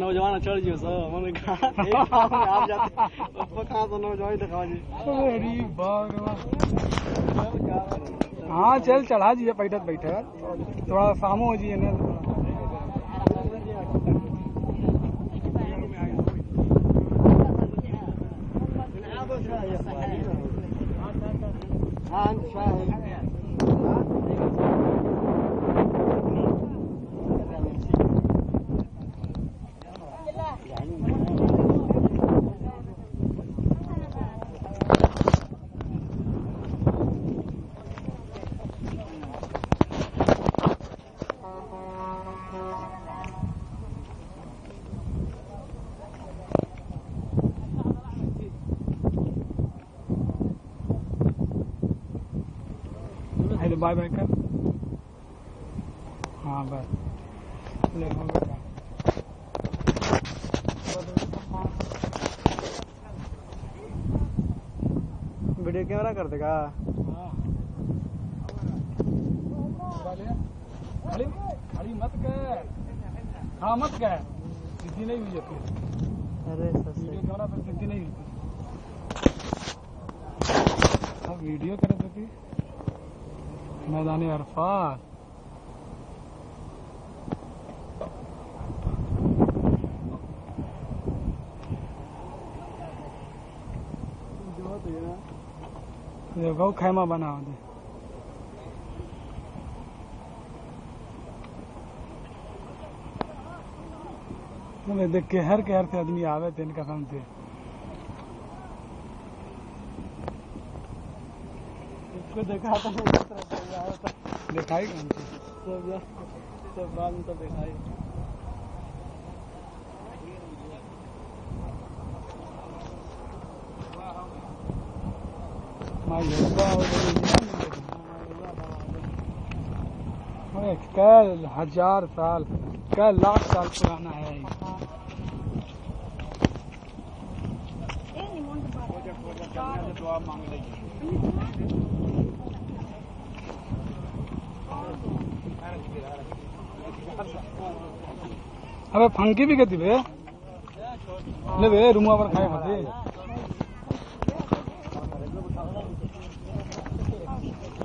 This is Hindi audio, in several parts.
नौजवान चढ़ जियो सर मैंने कहा एक काम में आप जाते कहाँ से नौजवान दिखावा जी। अरे भगवान हाँ चल चढ़ा जिए बैठत बैठत। थोड़ा सामो हो जिए ना। हेलो बाय बाय कर। हाँ बस। ले हो गया। वीडियो कैमरा कर देगा। खड़ी खड़ी मत कर। हाँ मत कर। सीधी नहीं हुई है अरे वीडियो कैमरा पर सीधी नहीं हुई अब वीडियो करे तो थी मैदान अरफात देखो खैमा बना दे। देख के हर के हर से आदमी आवे थे इनका काम थे इसको देखा था मैं किस तरह से आया था। दिखाई कौन सी? सब सब बाद में तो दिखाई। कल हज़ार साल कल लाख साल पुराना है। ये। अबे फंकी भी कहती है ले रूम रूमा पर खाए खाते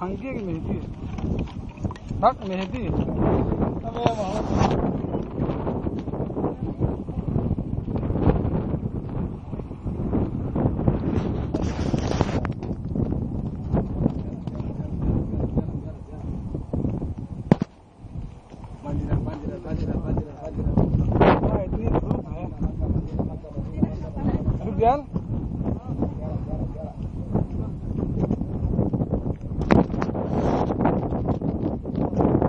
फंकी की मेहंदी है मेहंदी अबे रुक गया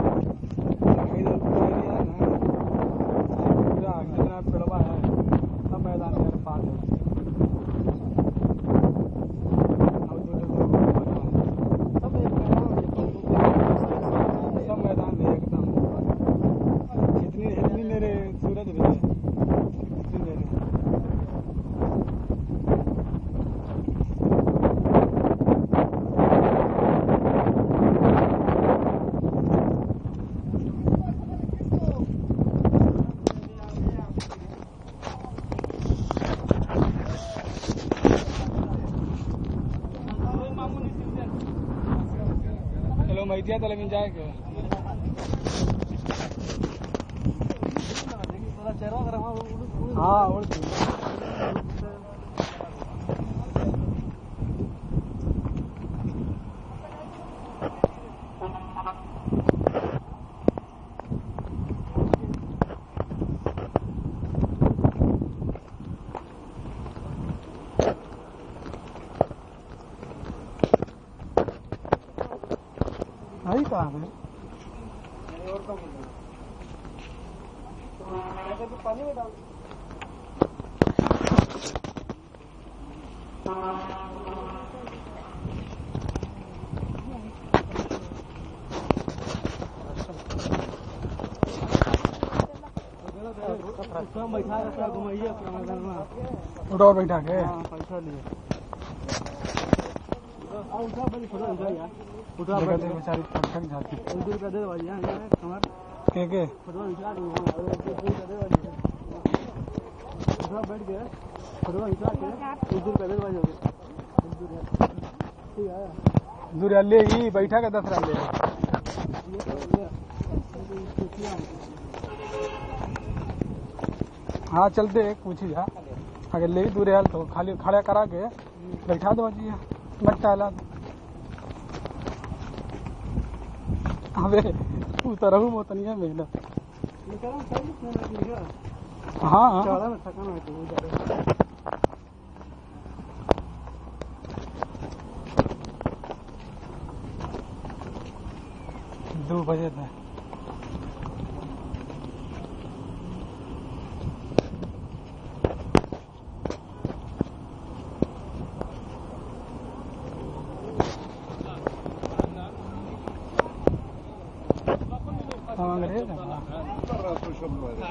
इधर पूरा एरिया है ना पूरा कितना पेड़वा है सब मैदान के पास है और जो जो लोग बना है, सब एक मैदान सब मैदान में एकदम इतनी इतनी मेरे सूरज भी है इतनी मेरे चेहरा अगर वहाँ उड़- उड़- हाँ और भाई है ऐसे तो पानी में डाल कम बैठा के घुमाइए पूरा मैदान में उठाओ बैठा के। हाँ पैसा लिए। उठा यार उठा बेचारी जाती दे भाई यहाँ के के दूँ हाँ दो भाई उठा बैठ के दे भाई हो है दूर ले ही बैठा के दस रहा ले तो हाँ चलते पूछी जा अगर ले दूर आयल तो खाली खड़ा करा के बैठा दो जी अबे तू रहू मेहनत हाँ। दो बजे थे हाँ अंग्रेज़ है ना।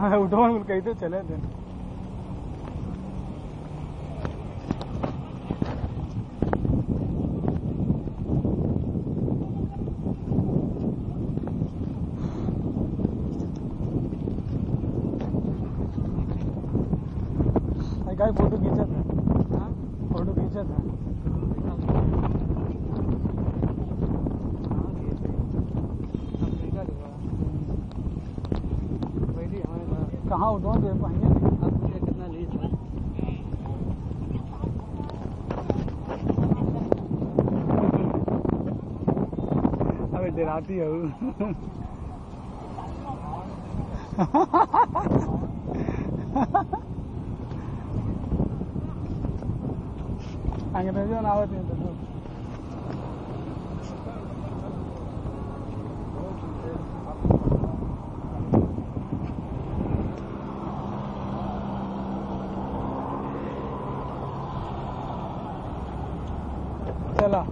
हाँ उठो बोल कही तो चले थे गाय फोटो खींचा था फोटो खींचा था कहाँ उठो दे पाएँगे कितना ली था अबे डराती है वो। अंग्रेज़ों ने आवत नहीं तो चला।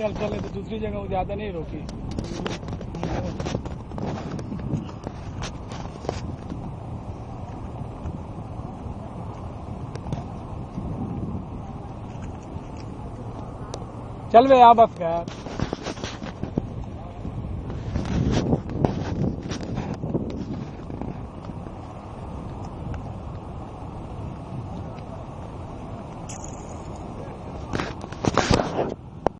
चल चले तो दूसरी जगह वो ज़्यादा नहीं रोकी। चल बे आ बस कर